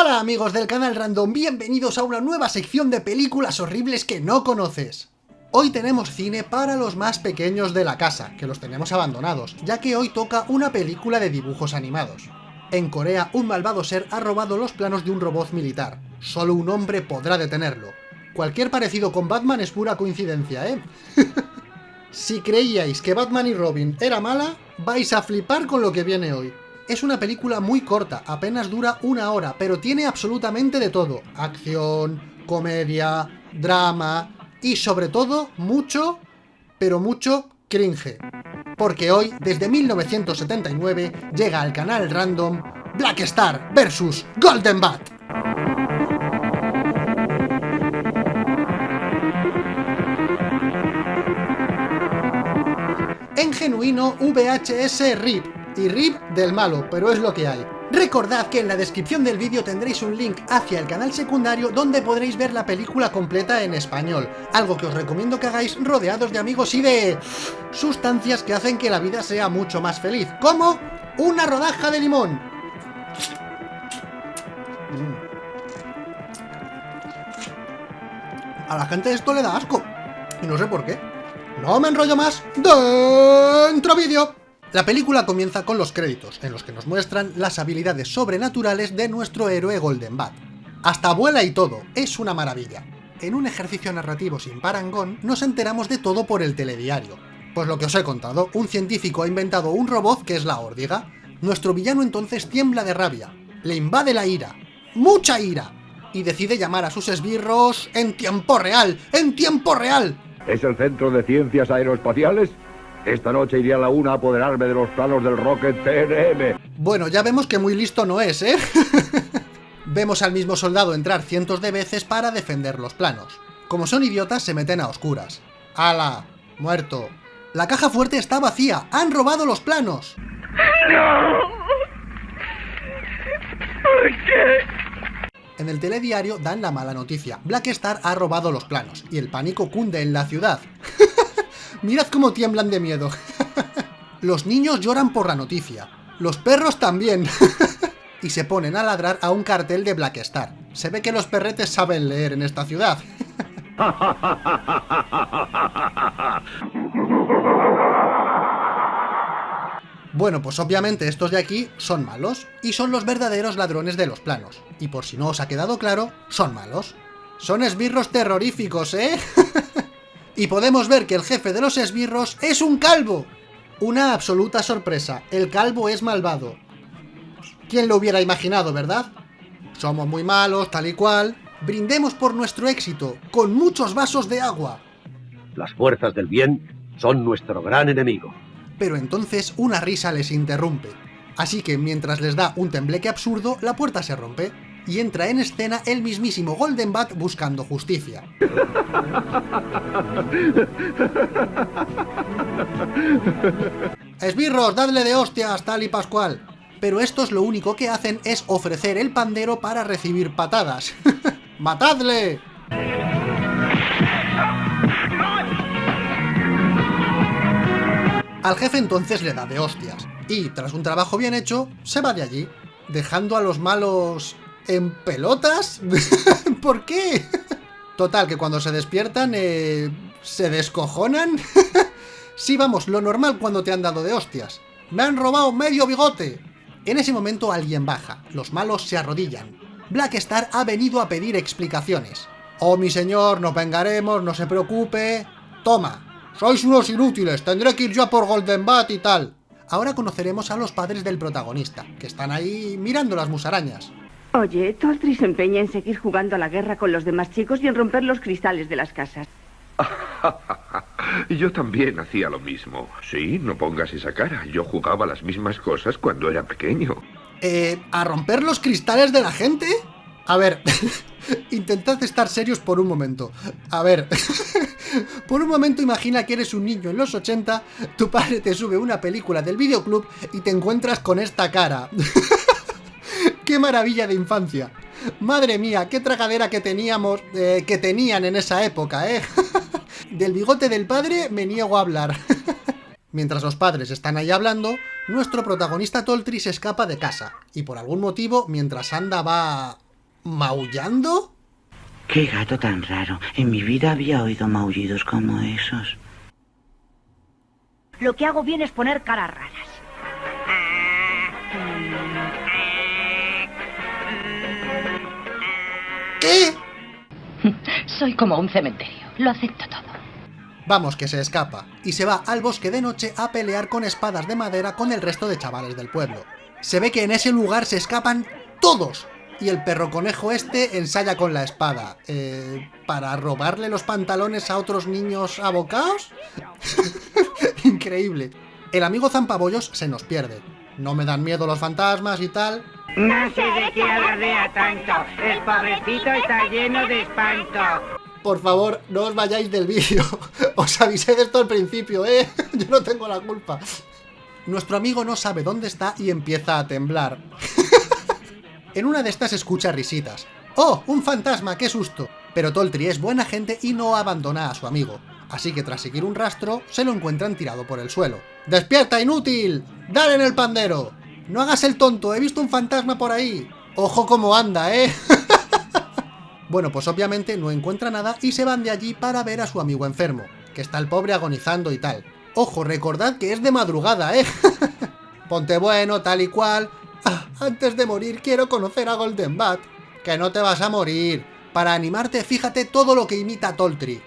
Hola amigos del canal Random, bienvenidos a una nueva sección de películas horribles que no conoces. Hoy tenemos cine para los más pequeños de la casa, que los tenemos abandonados, ya que hoy toca una película de dibujos animados. En Corea, un malvado ser ha robado los planos de un robot militar. Solo un hombre podrá detenerlo. Cualquier parecido con Batman es pura coincidencia, ¿eh? si creíais que Batman y Robin era mala, vais a flipar con lo que viene hoy. Es una película muy corta, apenas dura una hora, pero tiene absolutamente de todo. Acción, comedia, drama y sobre todo mucho, pero mucho cringe. Porque hoy, desde 1979, llega al canal random Black Star vs Golden Bat. En genuino VHS RIP, y RIP del malo, pero es lo que hay. Recordad que en la descripción del vídeo tendréis un link hacia el canal secundario donde podréis ver la película completa en español, algo que os recomiendo que hagáis rodeados de amigos y de... sustancias que hacen que la vida sea mucho más feliz, como una rodaja de limón. Mm. A la gente esto le da asco, y no sé por qué. No me enrollo más, dentro vídeo. La película comienza con los créditos, en los que nos muestran las habilidades sobrenaturales de nuestro héroe Golden Bat. Hasta vuela y todo, es una maravilla. En un ejercicio narrativo sin parangón, nos enteramos de todo por el telediario. Pues lo que os he contado, un científico ha inventado un robot que es la órdiga. Nuestro villano entonces tiembla de rabia, le invade la ira, ¡mucha ira! Y decide llamar a sus esbirros en tiempo real, ¡en tiempo real! ¿Es el Centro de Ciencias Aeroespaciales? Esta noche iría a la una a apoderarme de los planos del Rocket TNM. Bueno, ya vemos que muy listo no es, ¿eh? vemos al mismo soldado entrar cientos de veces para defender los planos. Como son idiotas, se meten a oscuras. ¡Hala! Muerto. La caja fuerte está vacía. ¡Han robado los planos! ¡No! ¿Por qué? En el telediario dan la mala noticia. Black Star ha robado los planos, y el pánico cunde en la ciudad. Mirad cómo tiemblan de miedo. los niños lloran por la noticia. Los perros también. y se ponen a ladrar a un cartel de Black Star. Se ve que los perretes saben leer en esta ciudad. Bueno, pues obviamente estos de aquí son malos, y son los verdaderos ladrones de los planos. Y por si no os ha quedado claro, son malos. Son esbirros terroríficos, ¿eh? Y podemos ver que el jefe de los esbirros es un calvo. Una absoluta sorpresa, el calvo es malvado. ¿Quién lo hubiera imaginado, verdad? Somos muy malos, tal y cual. Brindemos por nuestro éxito, con muchos vasos de agua. Las fuerzas del bien son nuestro gran enemigo. Pero entonces una risa les interrumpe. Así que mientras les da un tembleque absurdo, la puerta se rompe y entra en escena el mismísimo Golden Bat buscando justicia. ¡Esbirros, dadle de hostias, tal y pascual! Pero estos lo único que hacen es ofrecer el pandero para recibir patadas. ¡Matadle! Al jefe entonces le da de hostias, y tras un trabajo bien hecho, se va de allí, dejando a los malos ¿En pelotas? ¿Por qué? Total, que cuando se despiertan, eh, ¿se descojonan? sí, vamos, lo normal cuando te han dado de hostias. ¡Me han robado medio bigote! En ese momento alguien baja, los malos se arrodillan. Black Star ha venido a pedir explicaciones. Oh, mi señor, nos vengaremos, no se preocupe. Toma, sois unos inútiles, tendré que ir yo por Golden Bat y tal. Ahora conoceremos a los padres del protagonista, que están ahí mirando las musarañas. Oye, Toltri se empeña en seguir jugando a la guerra con los demás chicos y en romper los cristales de las casas. Yo también hacía lo mismo. Sí, no pongas esa cara. Yo jugaba las mismas cosas cuando era pequeño. Eh, ¿a romper los cristales de la gente? A ver, intentad estar serios por un momento. A ver, por un momento imagina que eres un niño en los 80, tu padre te sube una película del videoclub y te encuentras con esta cara. ¡Qué maravilla de infancia! Madre mía, qué tragadera que teníamos, eh, que tenían en esa época, ¿eh? Del bigote del padre me niego a hablar. Mientras los padres están ahí hablando, nuestro protagonista Toltri se escapa de casa, y por algún motivo, mientras anda va ¿Maullando? Qué gato tan raro. En mi vida había oído maullidos como esos. Lo que hago bien es poner raras. ¿Qué? Soy como un cementerio. Lo acepto todo. Vamos, que se escapa, y se va al bosque de noche a pelear con espadas de madera con el resto de chavales del pueblo. Se ve que en ese lugar se escapan todos, y el perro conejo este ensaya con la espada. Eh, ¿Para robarle los pantalones a otros niños abocados? Increíble. El amigo Zampabollos se nos pierde. No me dan miedo los fantasmas y tal. No sé de qué alardea tanto. El pobrecito está lleno de espanto. Por favor, no os vayáis del vídeo. Os avisé de esto al principio, ¿eh? Yo no tengo la culpa. Nuestro amigo no sabe dónde está y empieza a temblar. en una de estas escucha risitas. ¡Oh, un fantasma! ¡Qué susto! Pero Toltri es buena gente y no abandona a su amigo. Así que tras seguir un rastro, se lo encuentran tirado por el suelo. ¡Despierta, inútil! ¡Dale en el pandero! ¡No hagas el tonto! ¡He visto un fantasma por ahí! ¡Ojo cómo anda, eh! bueno, pues obviamente no encuentra nada y se van de allí para ver a su amigo enfermo, que está el pobre agonizando y tal. Ojo, recordad que es de madrugada, ¿eh? Ponte bueno, tal y cual. Ah, antes de morir quiero conocer a Golden Bat. Que no te vas a morir. Para animarte, fíjate todo lo que imita Toltri.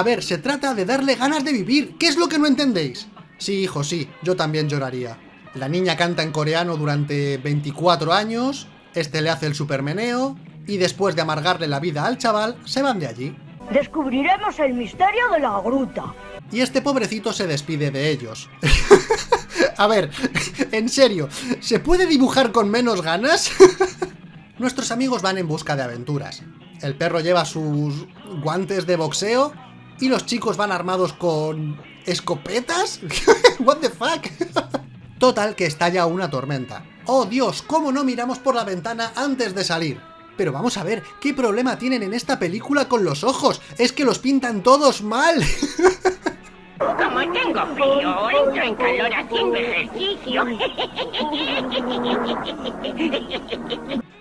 A ver, se trata de darle ganas de vivir. ¿Qué es lo que no entendéis? Sí, hijo, sí, yo también lloraría. La niña canta en coreano durante 24 años, este le hace el supermeneo, y después de amargarle la vida al chaval, se van de allí. Descubriremos el misterio de la gruta. Y este pobrecito se despide de ellos. A ver, en serio, ¿se puede dibujar con menos ganas? Nuestros amigos van en busca de aventuras. El perro lleva sus guantes de boxeo y los chicos van armados con... ¿escopetas? ¿What the fuck? Total, que estalla una tormenta. ¡Oh Dios! ¿Cómo no miramos por la ventana antes de salir? Pero vamos a ver, ¿qué problema tienen en esta película con los ojos? ¡Es que los pintan todos mal! Como tengo frío, entro en calor haciendo ejercicio.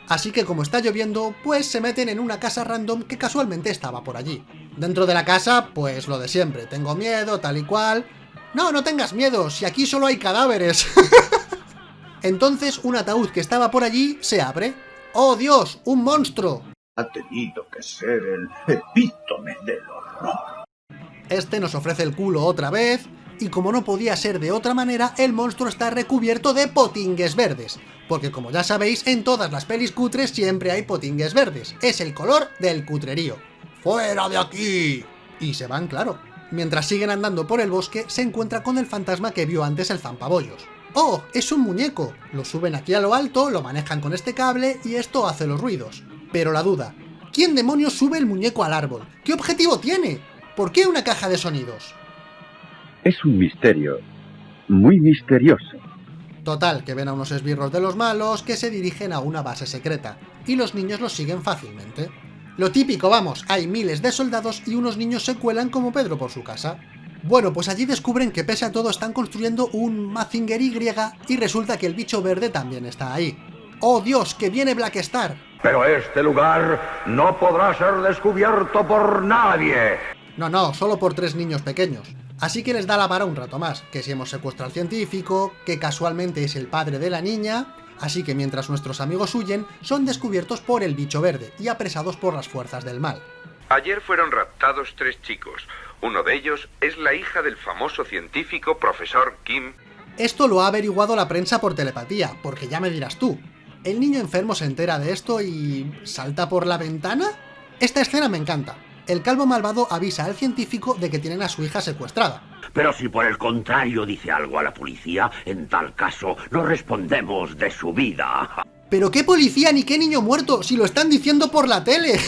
Así que como está lloviendo, pues se meten en una casa random que casualmente estaba por allí. Dentro de la casa, pues lo de siempre, tengo miedo, tal y cual... No, no tengas miedo, si aquí solo hay cadáveres. Entonces un ataúd que estaba por allí se abre. ¡Oh Dios! ¡Un monstruo! Ha tenido que ser el epítome del horror. Este nos ofrece el culo otra vez, y como no podía ser de otra manera, el monstruo está recubierto de potingues verdes. Porque como ya sabéis, en todas las pelis cutres siempre hay potingues verdes. Es el color del cutrerío. ¡Fuera de aquí! Y se van, claro. Mientras siguen andando por el bosque, se encuentra con el fantasma que vio antes el zampabollos. ¡Oh! ¡Es un muñeco! Lo suben aquí a lo alto, lo manejan con este cable y esto hace los ruidos. Pero la duda, ¿quién demonios sube el muñeco al árbol? ¿Qué objetivo tiene? ¿Por qué una caja de sonidos? Es un misterio. Muy misterioso. Total, que ven a unos esbirros de los malos que se dirigen a una base secreta, y los niños los siguen fácilmente. Lo típico, vamos, hay miles de soldados y unos niños se cuelan como Pedro por su casa. Bueno, pues allí descubren que pese a todo están construyendo un Mazinger Y y resulta que el bicho verde también está ahí. ¡Oh Dios, que viene Black Star! Pero este lugar no podrá ser descubierto por nadie. No, no, solo por tres niños pequeños. Así que les da la vara un rato más, que si hemos secuestrado al científico, que casualmente es el padre de la niña, así que mientras nuestros amigos huyen, son descubiertos por el bicho verde y apresados por las fuerzas del mal. Ayer fueron raptados tres chicos. Uno de ellos es la hija del famoso científico profesor Kim. Esto lo ha averiguado la prensa por telepatía, porque ya me dirás tú. ¿El niño enfermo se entera de esto y... salta por la ventana? Esta escena me encanta. El calvo malvado avisa al científico de que tienen a su hija secuestrada. Pero si por el contrario dice algo a la policía, en tal caso no respondemos de su vida. ¿Pero qué policía ni qué niño muerto si lo están diciendo por la tele?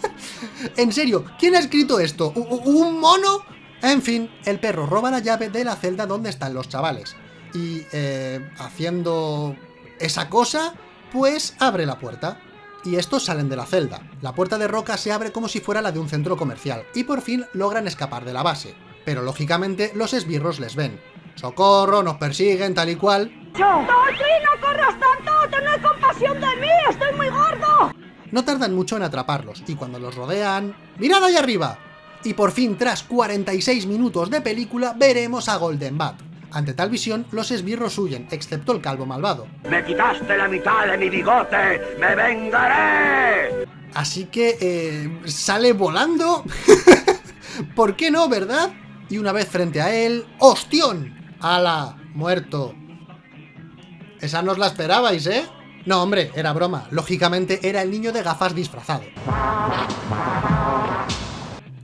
en serio, ¿quién ha escrito esto? ¿Un mono? En fin, el perro roba la llave de la celda donde están los chavales. Y, eh, haciendo esa cosa, pues abre la puerta. y estos salen de la celda. La puerta de roca se abre como si fuera la de un centro comercial, y por fin logran escapar de la base. Pero lógicamente los esbirros les ven. ¡Socorro! ¡Nos persiguen! Tal y cual. ¡No, no corras tanto! ¡Tened compasión de mí! ¡Estoy muy gordo! No tardan mucho en atraparlos, y cuando los rodean... ¡Mirad ahí arriba! Y por fin, tras 46 minutos de película, veremos a Golden Bat. Ante tal visión, los esbirros huyen, excepto el calvo malvado. ¡Me quitaste la mitad de mi bigote! ¡Me vengaré! Así que, eh, sale volando. ¿Por qué no, verdad? Y una vez frente a él, ¡Hostión! ¡Hala! Muerto. Esa no os la esperabais, ¿eh? No, hombre, era broma. Lógicamente era el niño de gafas disfrazado.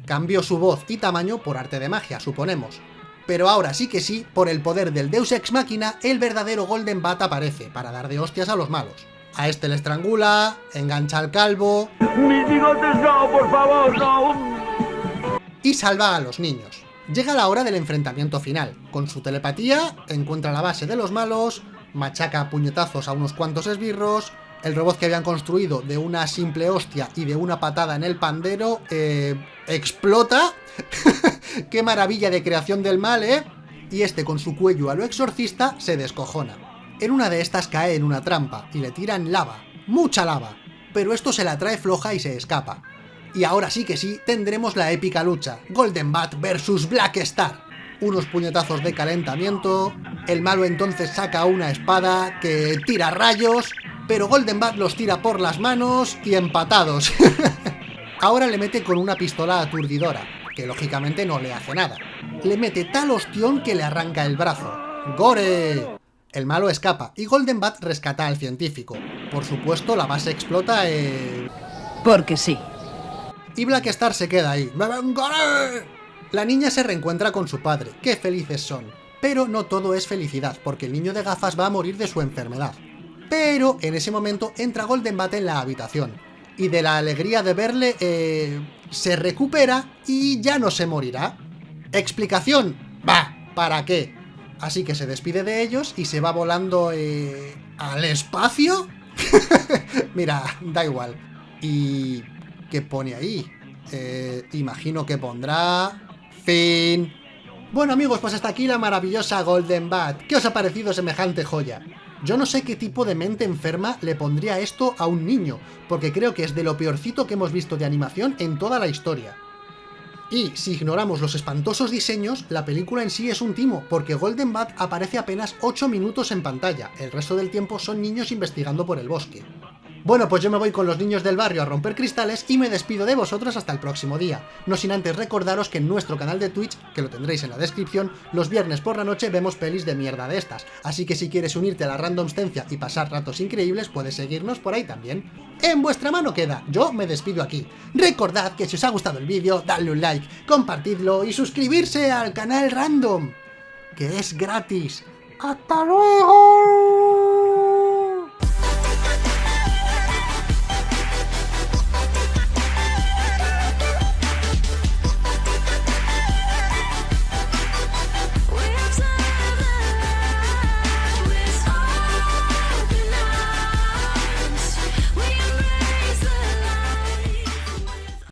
Cambió su voz y tamaño por arte de magia, suponemos. Pero ahora sí que sí, por el poder del Deus Ex Machina, el verdadero Golden Bat aparece, para dar de hostias a los malos. A este le estrangula, engancha al calvo... ¡Mis bigotes no, por favor, no! Y salva a los niños. Llega la hora del enfrentamiento final. Con su telepatía, encuentra la base de los malos, machaca a puñetazos a unos cuantos esbirros, el robot que habían construido de una simple hostia y de una patada en el pandero, eh, explota. ¡Qué maravilla de creación del mal, eh! Y este con su cuello a lo exorcista se descojona. En una de estas cae en una trampa y le tiran lava, mucha lava, pero esto se la trae floja y se escapa. Y ahora sí que sí, tendremos la épica lucha, Golden Bat vs Black Star. Unos puñetazos de calentamiento, el malo entonces saca una espada que tira rayos, pero Golden Bat los tira por las manos y empatados. Ahora le mete con una pistola aturdidora, que lógicamente no le hace nada. Le mete tal ostión que le arranca el brazo. ¡Gore! El malo escapa y Golden Bat rescata al científico. Por supuesto, la base explota eh... Porque sí. Y Black Star se queda ahí. ¡Me vengaré! La niña se reencuentra con su padre. ¡Qué felices son! Pero no todo es felicidad, porque el niño de gafas va a morir de su enfermedad. Pero en ese momento entra Golden Bat en la habitación. Y de la alegría de verle, eh, se recupera y ya no se morirá. ¿Explicación? Va, ¿para qué? Así que se despide de ellos y se va volando eh, al espacio. Mira, da igual. ¿Y qué pone ahí? Eh, imagino que pondrá... Fin. Bueno amigos, pues hasta aquí la maravillosa Golden Bat. ¿Qué os ha parecido semejante joya? Yo no sé qué tipo de mente enferma le pondría esto a un niño, porque creo que es de lo peorcito que hemos visto de animación en toda la historia. Y si ignoramos los espantosos diseños, la película en sí es un timo, porque Golden Bat aparece apenas 8 minutos en pantalla, el resto del tiempo son niños investigando por el bosque. Bueno, pues yo me voy con los niños del barrio a romper cristales y me despido de vosotros hasta el próximo día. No sin antes recordaros que en nuestro canal de Twitch, que lo tendréis en la descripción, los viernes por la noche vemos pelis de mierda de estas. Así que si quieres unirte a la randomstencia y pasar ratos increíbles, puedes seguirnos por ahí también. En vuestra mano queda, yo me despido aquí. Recordad que si os ha gustado el vídeo, dadle un like, compartidlo y suscribirse al canal random, que es gratis. ¡Hasta luego!